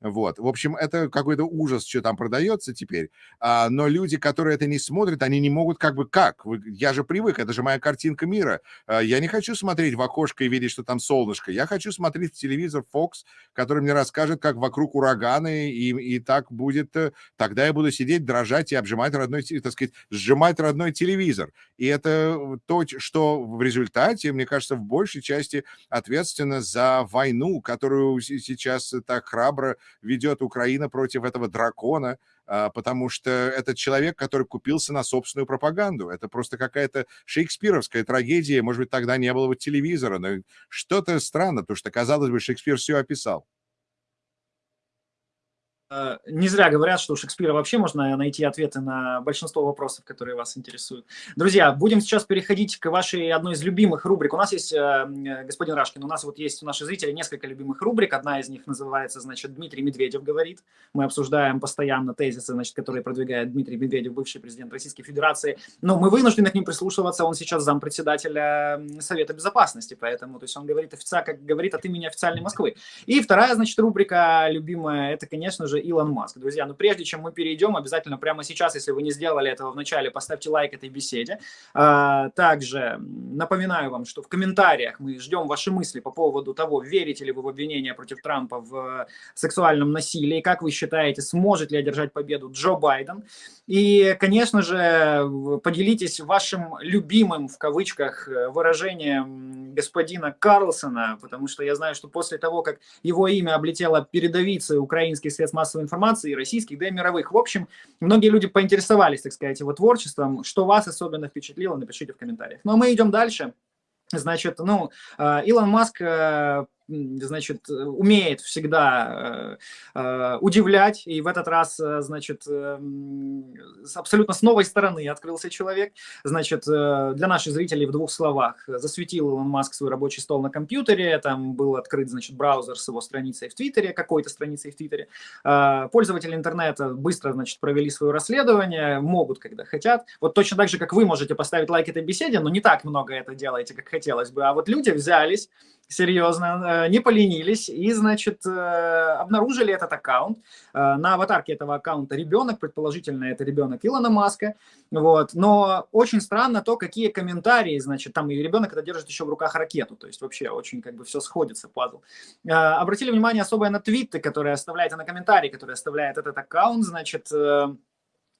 Вот. В общем, это какой-то ужас, что там продается теперь. А, но люди, которые это не смотрят, они не могут как бы как? Я же привык, это же моя картинка мира. А, я не хочу смотреть в окошко и видеть, что там солнышко. Я хочу смотреть в телевизор Fox, который мне расскажет, как вокруг ураганы, и, и так будет. Э, тогда я буду сидеть, дрожать и обжимать родной, так сказать, сжимать родной телевизор. И это то, что в результате, мне кажется, большей части ответственно за войну, которую сейчас так храбро ведет Украина против этого дракона, а, потому что это человек, который купился на собственную пропаганду. Это просто какая-то шекспировская трагедия. Может быть, тогда не было бы телевизора, но что-то странно, потому что, казалось бы, Шекспир все описал. Э, не зря говорят, что у Шекспира вообще можно найти ответы на большинство вопросов, которые вас интересуют. Друзья, будем сейчас переходить к вашей одной из любимых рубрик. У нас есть, э, господин Рашкин, у нас вот есть у наших зрителей несколько любимых рубрик. Одна из них называется, значит, Дмитрий Медведев говорит. Мы обсуждаем постоянно тезисы, значит, которые продвигает Дмитрий Медведев, бывший президент Российской Федерации. Но мы вынуждены к ним прислушиваться. Он сейчас зампредседателя Совета Безопасности, поэтому, то есть он говорит официально, как говорит от имени официальной Москвы. И вторая, значит, рубрика любимая, это, конечно же, же Илон Маск. Друзья, но прежде чем мы перейдем, обязательно прямо сейчас, если вы не сделали этого в начале, поставьте лайк этой беседе. А, также напоминаю вам, что в комментариях мы ждем ваши мысли по поводу того, верите ли вы в обвинения против Трампа в сексуальном насилии, как вы считаете, сможет ли одержать победу Джо Байден. И, конечно же, поделитесь вашим любимым, в кавычках, выражением господина Карлсона, потому что я знаю, что после того, как его имя облетело передовицей украинских средств массовой информации, и российских, да и мировых. В общем, многие люди поинтересовались, так сказать, его творчеством. Что вас особенно впечатлило, напишите в комментариях. Ну, а мы идем дальше. Значит, ну, э, Илон Маск э, значит, умеет всегда э, э, удивлять, и в этот раз, э, значит, э, с абсолютно с новой стороны открылся человек. Значит, э, для наших зрителей в двух словах. Засветил Илон Маск свой рабочий стол на компьютере, там был открыт, значит, браузер с его страницей в Твиттере, какой-то страницей в Твиттере. Э, пользователи интернета быстро, значит, провели свое расследование, могут, когда хотят. Вот точно так же, как вы можете поставить лайк этой беседе, но не так много это делаете, как хотелось бы. А вот люди взялись, серьезно, э, не поленились и, значит, э, обнаружили этот аккаунт. Э, на аватарке этого аккаунта ребенок, предположительно, это ребенок Илона Маска. Вот. Но очень странно то, какие комментарии, значит, там и ребенок это держит еще в руках ракету, то есть вообще очень как бы все сходится, пазл. Обратили внимание особое на твиты, которые оставляете, на комментарии, которые оставляет этот аккаунт, значит, Э,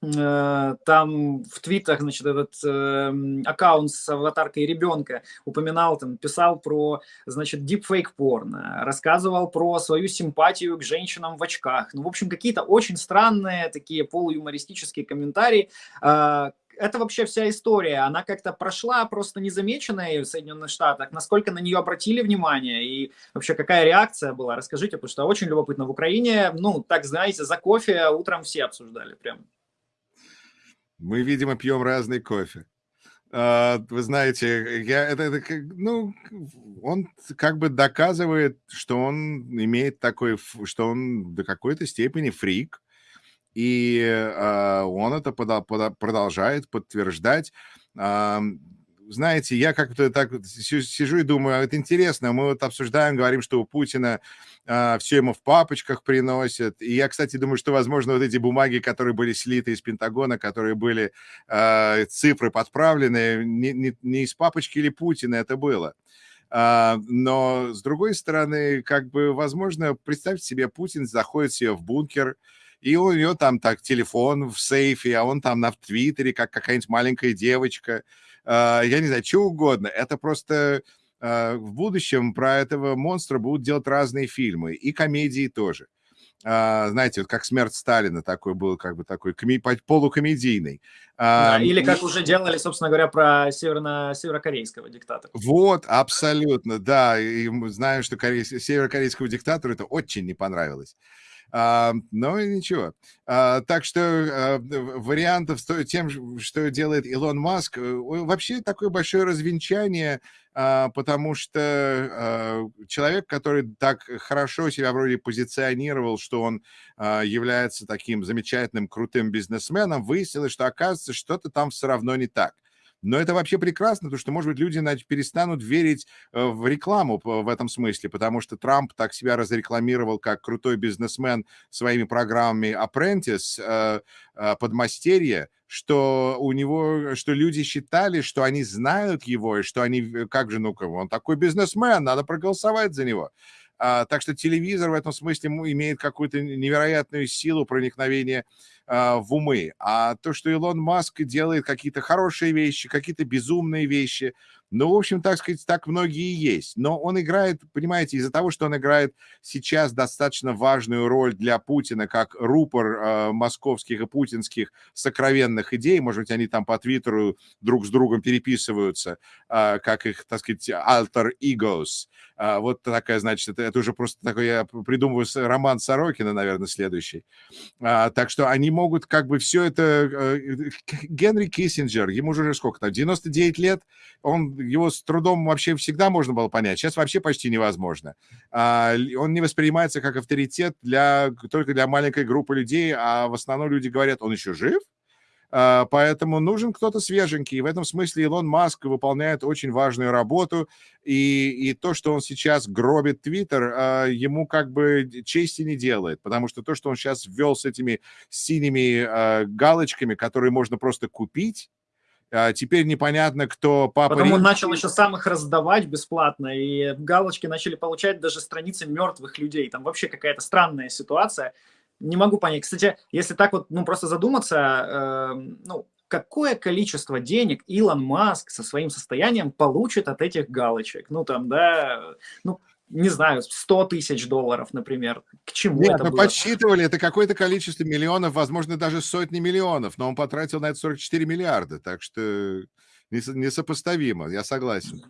там в твитах, значит, этот э, аккаунт с аватаркой ребенка упоминал, там, писал про, значит, deepfake порно, рассказывал про свою симпатию к женщинам в очках. Ну, в общем, какие-то очень странные такие полуюмористические комментарии, э, это вообще вся история, она как-то прошла просто незамеченная в Соединенных Штатах, насколько на нее обратили внимание и вообще какая реакция была, расскажите, потому что очень любопытно. В Украине, ну, так знаете, за кофе утром все обсуждали прям. Мы, видимо, пьем разный кофе. А, вы знаете, я, это, это, ну, он как бы доказывает, что он имеет такой, что он до какой-то степени фрик, и э, он это продолжает подтверждать. Знаете, я как-то так сижу и думаю, а это интересно, мы вот обсуждаем, говорим, что у Путина а, все ему в папочках приносят. И я, кстати, думаю, что, возможно, вот эти бумаги, которые были слиты из Пентагона, которые были а, цифры подправлены, не, не, не из папочки или Путина это было. А, но, с другой стороны, как бы, возможно, представьте себе, Путин заходит себе в бункер, и у него там так телефон в сейфе, а он там на Твиттере, как какая-нибудь маленькая девочка. А, я не знаю, что угодно. Это просто а, в будущем про этого монстра будут делать разные фильмы, и комедии тоже. Uh, знаете, вот как смерть Сталина такой был, как бы такой коми- полукомедийный. Да, или как и... уже делали, собственно говоря, про северно- северокорейского диктатора. Вот, абсолютно, да. И мы знаем, что корей... северокорейскому диктатору это очень не понравилось. А, но ничего. А, так что а, вариантов с тем, что делает Илон Маск, э, вообще такое большое развенчание, а, потому что а, человек, который так хорошо себя вроде позиционировал, что он а, является таким замечательным, крутым бизнесменом, выяснилось, что оказывается, что-то там все равно не так. Но это вообще прекрасно, потому что, может быть, люди перестанут верить э, в рекламу в этом смысле, потому что Трамп так себя разрекламировал как крутой бизнесмен своими программами Apprentice, э, э, подмастерье, что у него, что люди считали, что они знают его, и что они, как же, ну-ка, он такой бизнесмен, надо проголосовать за него. А, так что телевизор в этом смысле имеет какую-то невероятную силу проникновения в умы. А то, что Илон Маск делает какие-то хорошие вещи, какие-то безумные вещи, ну, в общем, так сказать, так многие и есть. Но он играет, понимаете, из-за того, что он играет сейчас достаточно важную роль для Путина, как рупор э, московских и путинских сокровенных идей, может быть, они там по Твиттеру друг с другом переписываются, э, как их, так сказать, alter egos. Э, вот такая, значит, это, это уже просто такой, я придумываю роман Сорокина, наверное, следующий. Э, так что они могут как бы все это... Э, Генри Киссинджер, ему уже сколько там, 99 лет, он его с трудом вообще всегда можно было понять, сейчас вообще почти невозможно. А, он не воспринимается как авторитет для, только для маленькой группы людей, а в основном люди говорят, он еще жив? А, поэтому нужен кто-то свеженький. И в этом смысле Илон Маск выполняет очень важную работу. И, и то, что он сейчас гробит Твиттер, а, ему как бы чести не делает. Потому что то, что он сейчас ввел с этими синими галочками, которые можно просто купить, а, теперь непонятно, кто папа... Потом он начал еще сам их раздавать бесплатно, и галочки начали получать даже страницы мертвых людей. Там вообще какая-то странная ситуация. Не могу понять. Кстати, если так вот, ну, просто задуматься, э, ну, какое количество денег Илон Маск со своим состоянием получит от этих галочек? Ну, там, да, ну, не знаю, 100 тысяч долларов, например. К чему Нет, это мы было? подсчитывали, это какое-то количество миллионов, возможно, даже сотни миллионов, но он потратил на это 44 миллиарда, так что несопоставимо, я согласен.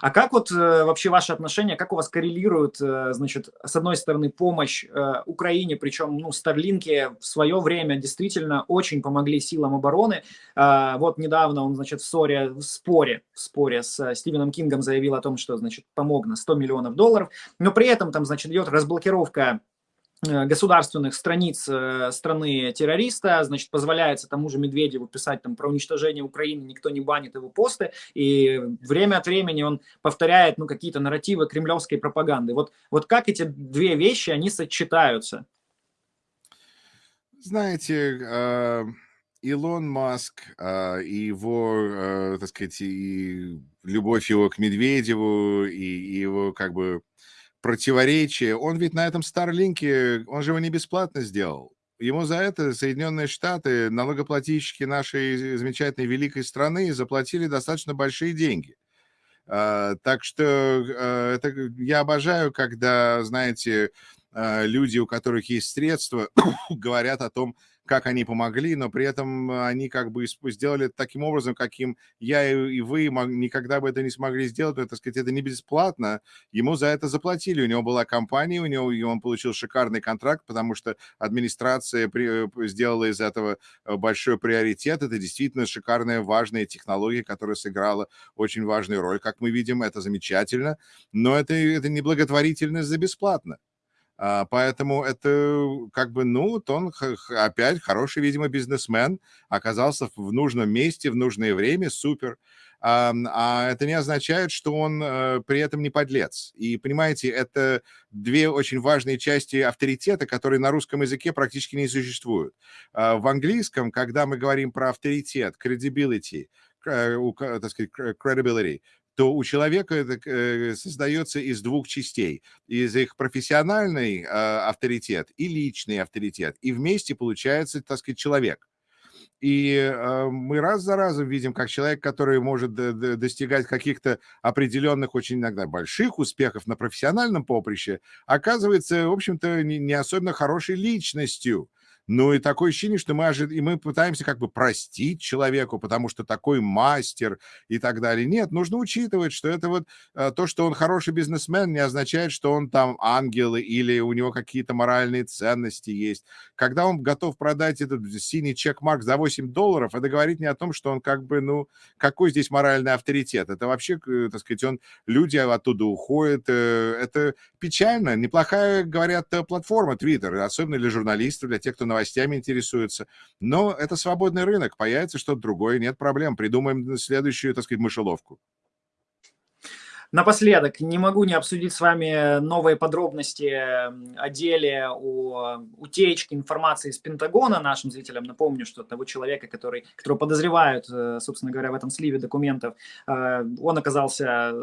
А как вот э, вообще ваши отношения, как у вас коррелирует, э, значит, с одной стороны, помощь э, Украине, причем, ну, Старлинки в свое время действительно очень помогли силам обороны. Э, вот недавно он, значит, в ссоре, в споре, в споре с Стивеном Кингом заявил о том, что, значит, помог на 100 миллионов долларов, но при этом там, значит, идет разблокировка государственных страниц э, страны террориста, значит, позволяется тому же Медведеву писать там про уничтожение Украины, никто не банит его посты, и время от времени он повторяет, ну, какие-то нарративы кремлевской пропаганды. Вот, вот как эти две вещи, они сочетаются? Знаете, э, Илон Маск и его, так сказать, и любовь его к Медведеву, и его, как бы, противоречие. Он ведь на этом Старлинке, он же его не бесплатно сделал. Ему за это Соединенные Штаты, налогоплательщики нашей замечательной великой страны, заплатили достаточно большие деньги. Uh, так что uh, это, я обожаю, когда, знаете, uh, люди, у которых есть средства, говорят о том, как они помогли, но при этом они как бы сделали это таким образом, каким я и вы никогда бы это не смогли сделать, но, так сказать, это не бесплатно, ему за это заплатили, у него была компания, у него, и он получил шикарный контракт, потому что администрация при, э, сделала из этого э, большой приоритет, это действительно шикарная, важная технология, которая сыграла очень важную роль, как мы видим, это замечательно, но это, это не благотворительность за бесплатно. А, поэтому это как бы, ну, он опять хороший, видимо, бизнесмен, оказался в нужном месте, в нужное время, супер. А, а это не означает, что он э, при этом не подлец. И, понимаете, это две очень важные части авторитета, которые на русском языке практически не существуют. А, в английском, когда мы говорим про авторитет, credibility, э, так сказать, credibility, то у человека это э, создается из двух частей. Из их профессиональный э, авторитет и личный авторитет. И вместе получается, так сказать, человек. И э, мы раз за разом видим, как человек, который может достигать каких-то определенных, очень иногда больших успехов на профессиональном поприще, оказывается, в общем-то, не особенно хорошей личностью. Ну и такое ощущение, что мы, ожид... и мы пытаемся как бы простить человеку, потому что такой мастер и так далее. Нет, нужно учитывать, что это вот э, то, что он хороший бизнесмен, не означает, что он там ангел или у него какие-то моральные ценности есть. Когда он готов продать этот синий чек-марк за 8 долларов, это говорит не о том, что он как бы, ну, какой здесь моральный авторитет. Это вообще, э, так сказать, он, люди оттуда уходят. Э, это печально. Неплохая, говорят, платформа Twitter, особенно для журналистов, для тех, кто на новостями интересуются. Но это свободный рынок, появится что-то другое, нет проблем. Придумаем следующую, так сказать, мышеловку. Напоследок, не могу не обсудить с вами новые подробности о деле о утечке информации из Пентагона нашим зрителям. Напомню, что того человека, который, которого подозревают, э, собственно говоря, в этом сливе документов, э, он оказался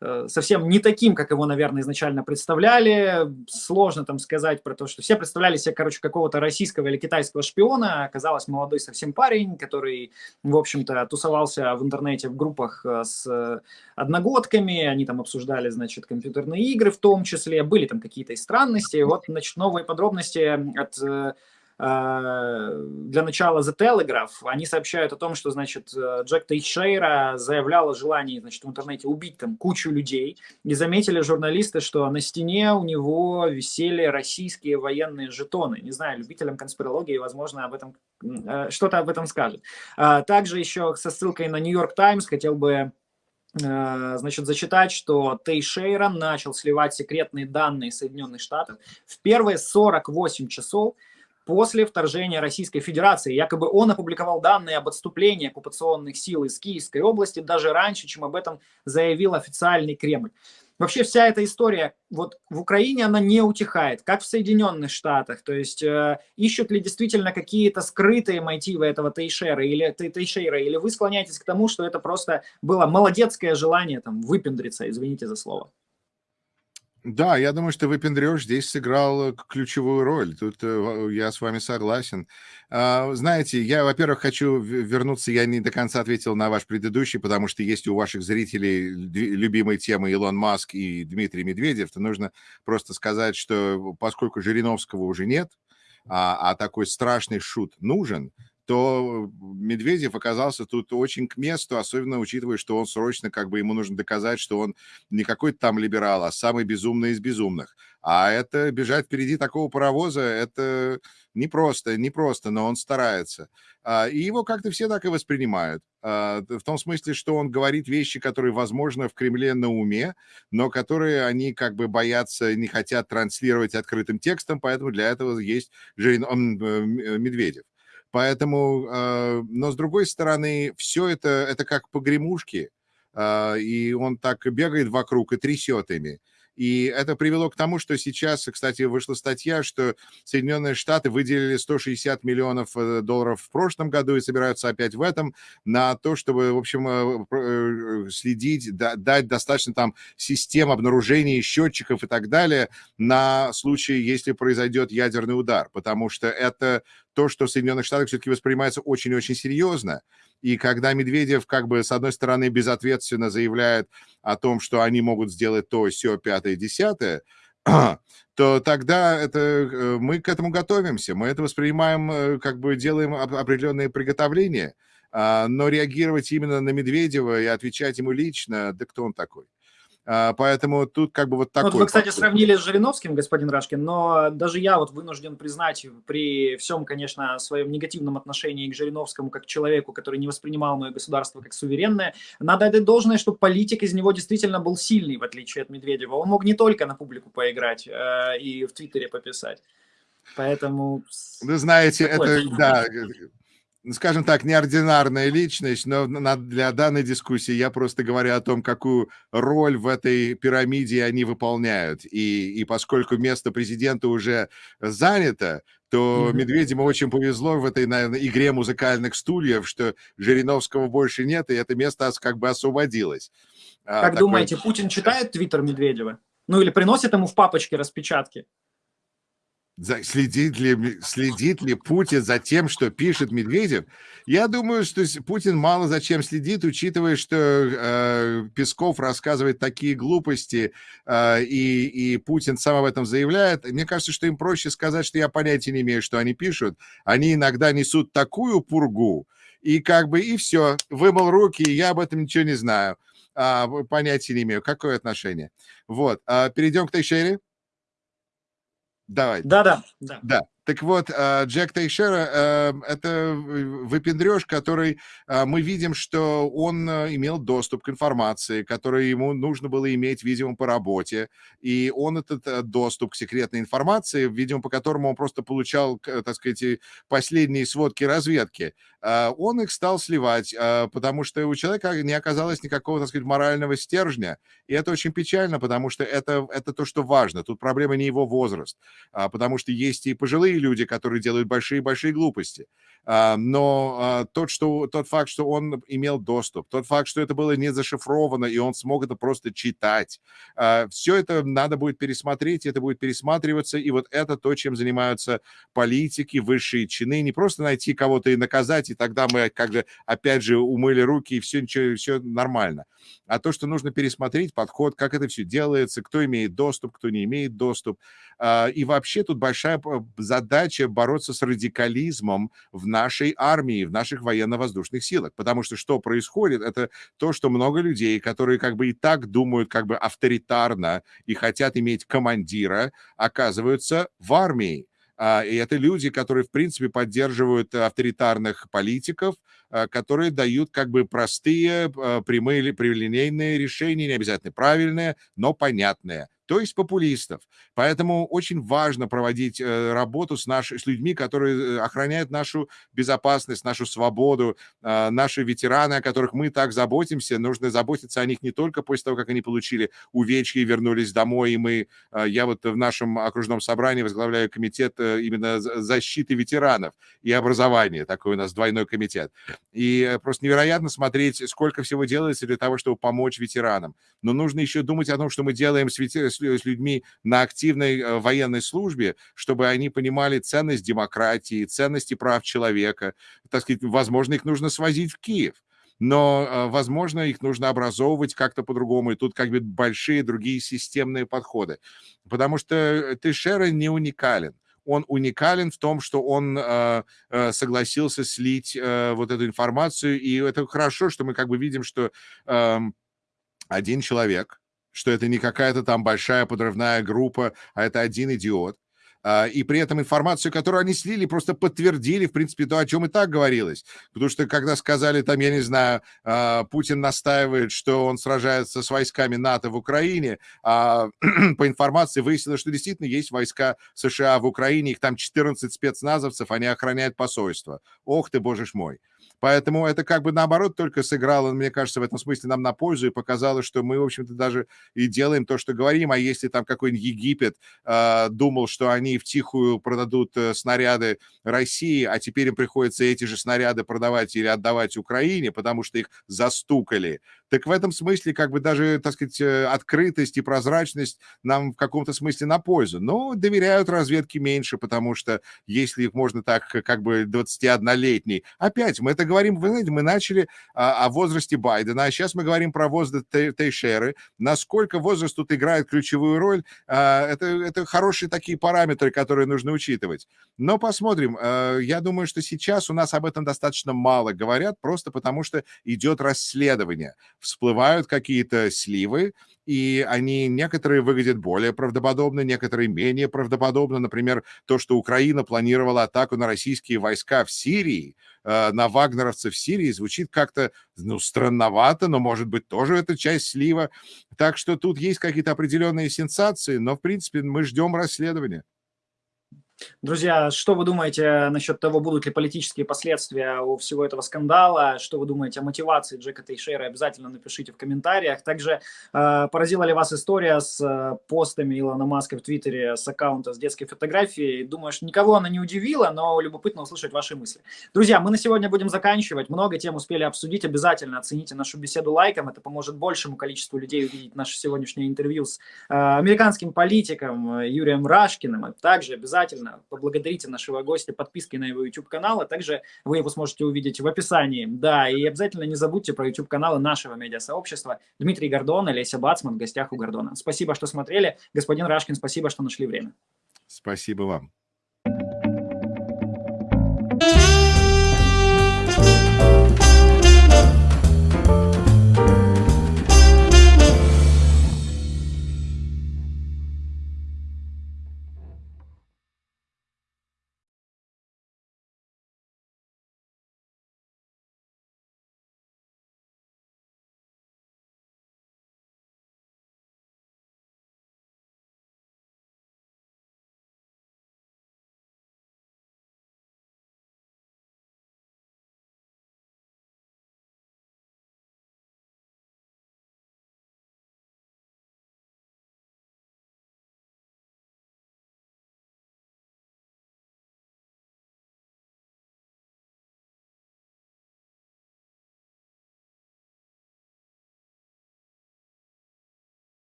э, совсем не таким, как его, наверное, изначально представляли. Сложно там сказать про то, что все представляли себе, короче, какого-то российского или китайского шпиона. Оказалось, молодой совсем парень, который, в общем-то, тусовался в интернете в группах с одногодками, коллегами, они там обсуждали, значит, компьютерные игры в том числе, были там какие-то и странности. Вот, значит, новые подробности от э, э, для начала The Telegraph, они сообщают о том, что, значит, Джек Тейшейра заявлял о желании, значит, в интернете убить там кучу людей, и заметили журналисты, что на стене у него висели российские военные жетоны. Не знаю, любителям конспирологии, возможно, об этом э, что-то об этом скажет. А также еще со ссылкой на New York Times хотел бы Э, значит, зачитать, что Тейшейра начал сливать секретные данные Соединенных Штатов в первые 48 часов после вторжения Российской Федерации. Якобы он опубликовал данные об отступлении оккупационных сил из Киевской области даже раньше, чем об этом заявил официальный Кремль. Вообще вся эта история вот в Украине, она не утихает, как в Соединенных Штатах. То есть э, ищут ли действительно какие-то скрытые мотивы этого Тейшера или, Тейшера, или вы склоняетесь к тому, что это просто было молодецкое желание там выпендриться, извините за слово. Да, я думаю, что выпендрёж здесь сыграл э, ключевую роль. Тут э, я с вами согласен. А, знаете, я, во-первых, хочу вернуться, я не до конца ответил на ваш предыдущий, потому что есть у ваших зрителей любимые темы Илон Маск и Дмитрий Медведев, то нужно просто сказать, что поскольку Жириновского уже нет, а, а такой страшный шут нужен, то Медведев оказался тут очень к месту, особенно учитывая, что он срочно, как бы ему нужно доказать, что он не какой-то там либерал, а самый безумный из безумных. А это бежать впереди такого паровоза, это непросто, непросто, но он старается. А, и его как-то все так и воспринимают. А, в том смысле, что он говорит вещи, которые, возможно, в Кремле на уме, но которые они как бы боятся, не хотят транслировать открытым текстом, поэтому для этого есть Жирин, э, Медведев. Поэтому, э, но с другой стороны, все это, это как погремушки, э, и он так бегает вокруг и трясет ими. И это привело к тому, что сейчас, кстати, вышла статья, что Соединенные Штаты выделили 160 миллионов э, долларов в прошлом году и собираются опять в этом на то, чтобы, в общем, следить, дать достаточно там систем обнаружения счетчиков и так далее на случай, если произойдет ядерный удар, потому что это то, что в Соединенных Штатах все-таки воспринимается очень-очень серьезно. И когда Медведев, как бы, с одной стороны, безответственно заявляет о том, что они могут сделать то, все, пятое, десятое, то тогда это, э, мы к этому готовимся, мы это воспринимаем, э, как бы делаем определенные приготовления, а, но реагировать именно на Медведева и отвечать ему лично, да кто он такой? А, поэтому тут как бы вот такой... Вот вы, кстати, сравнили с Жириновским, господин Рашкин, но даже я вот вынужден признать при всем, конечно, своем негативном отношении к Жириновскому как человеку, который не воспринимал мое государство как суверенное, надо отдать должное, что политик из него действительно был сильный, в отличие от Медведева. Он мог не только на публику поиграть э, и в Твиттере пописать. Поэтому... Вы знаете, это, да, ну, скажем так, неординарная личность, но для данной дискуссии я просто говорю о том, какую роль в этой пирамиде они выполняют. И, и поскольку место президента уже занято, то. Медведеву очень повезло в этой, наверное, игре музыкальных стульев, что Жириновского больше нет, и это место как бы освободилось. А, как Такой... думаете, Путин читает твиттер Медведева? Ну или приносит ему в папочке распечатки? Следит ли, следит ли Путин за тем, что пишет Медведев? Я думаю, что Путин мало за чем следит, учитывая, что э, Песков рассказывает такие глупости, э, и, и Путин сам об этом заявляет. Мне кажется, что им проще сказать, что я понятия не имею, что они пишут. Они иногда несут такую пургу, и как бы и все, вымыл руки, я об этом ничего не знаю. А, понятия не имею. Какое отношение? Вот. А, перейдем к Тейшере. Давай. Да-да. Да. Так вот, а, Джек Тейшера э, — это выпендреж, который а, мы видим, что он э, имел доступ к информации, который ему нужно было иметь, видимо, по работе. И он этот э, доступ к секретной информации, видимо, по которому он просто получал, так сказать, последние сводки разведки, а, он их стал сливать, потому что у человека не оказалось никакого, так сказать, морального стержня. И это очень печально, потому что это, это то, что важно. Тут проблема не его возраст, потому что есть и пожилые злые люди, которые делают большие-большие глупости. А, но а, тот, что, тот факт, что он имел доступ, тот факт, что это было не зашифровано, и он смог это просто читать, а, все это надо будет пересмотреть, это будет пересматриваться, и вот это то, чем занимаются политики, высшие чины, не просто найти кого-то и наказать, и тогда мы как бы опять же умыли руки, и все, ничего, все нормально. А то, что нужно пересмотреть подход, как это все делается, кто имеет доступ, кто не имеет доступ. И вообще тут большая задача бороться с радикализмом в нашей армии, в наших военно-воздушных силах. Потому что что происходит, это то, что много людей, которые как бы и так думают как бы авторитарно и хотят иметь командира, оказываются в армии. А, и это люди, которые, в принципе, поддерживают авторитарных политиков, а, которые дают как бы простые, а, прямые прямолинейные решения, не обязательно правильные, но понятные то есть популистов. Поэтому очень важно проводить э, работу с, наши, с людьми, которые э, охраняют нашу безопасность, нашу свободу, э, наши ветераны, о которых мы так заботимся. Нужно заботиться о них не только после того, как они получили увечья и вернулись домой. И мы, я вот в нашем окружном собрании возглавляю комитет именно защиты ветеранов и образования. Такой у нас двойной комитет. И просто невероятно смотреть, сколько всего делается для того, чтобы помочь ветеранам. Но нужно еще думать о том, что мы делаем с, ветеранами с людьми на активной э, военной службе, чтобы они понимали ценность демократии, ценности прав человека. Так сказать, возможно, их нужно свозить в Киев но, э, возможно, их нужно образовывать как-то по-другому, и тут как бы большие другие системные подходы. Потому что э, Тейшера не уникален. Он уникален в том, что он э, согласился слить э, вот эту информацию, и это хорошо, что мы как бы видим, что э, один человек, что это не какая-то там большая подрывная группа, а это один идиот. А, и при этом информацию, которую они слили, просто подтвердили, в принципе, то, о чем и так говорилось. Потому что когда сказали, там, я не знаю, а, Путин настаивает, что он сражается с войсками НАТО в Украине, а по информации выяснилось, что действительно есть войска США в Украине, их там 14 спецназовцев, они охраняют посольство. Ох ты, боже мой. Поэтому это как бы наоборот только сыграло, мне кажется, в этом смысле нам на пользу и показало, что мы, в общем-то, даже и делаем то, что говорим. А если там какой-нибудь Египет э, думал, что они в тихую продадут э, снаряды России, а теперь им приходится эти же снаряды продавать или отдавать Украине, потому что их застукали, так в этом смысле как бы даже, так сказать, э, открытость и прозрачность нам в каком-то смысле на пользу. Но доверяют разведке меньше, потому что если их можно так, как бы 21-летний, опять мы это говорим, вы знаете, мы начали о, о возрасте Байдена, а сейчас мы говорим про возраст Тейшеры. Насколько возраст тут играет ключевую роль, а, это, это хорошие такие параметры, которые нужно учитывать. Но посмотрим. А, я думаю, что сейчас у нас об этом достаточно мало говорят, просто потому что идет расследование. Всплывают какие-то сливы, и они некоторые выглядят более правдоподобно, некоторые менее правдоподобно. Например, то, что Украина планировала атаку на российские войска в Сирии, э, на вагнеровцев в Сирии, звучит как-то, ну, странновато, но, может быть, тоже это часть слива. Так что тут есть какие-то определенные сенсации, но, в принципе, мы ждем расследования. Друзья, что вы думаете насчет того, будут ли политические последствия у всего этого скандала? Что вы думаете о мотивации Джека Тейшера? Обязательно напишите в комментариях. Также э, поразила ли вас история с э, постами Илона Маска в Твиттере с аккаунта с детской фотографией? Думаю, что никого она не удивила, но любопытно услышать ваши мысли. Друзья, мы на сегодня будем заканчивать. Много тем успели обсудить. Обязательно оцените нашу беседу лайком. Это поможет большему количеству людей увидеть наше сегодняшнее интервью с э, американским политиком э, Юрием Рашкиным. А также поблагодарите нашего гостя подпиской на его YouTube-канал, а также вы его сможете увидеть в описании. Да, и обязательно не забудьте про YouTube-каналы нашего медиасообщества. Дмитрий Гордон, Олеся Бацман в гостях у Гордона. Спасибо, что смотрели. Господин Рашкин, спасибо, что нашли время. Спасибо вам.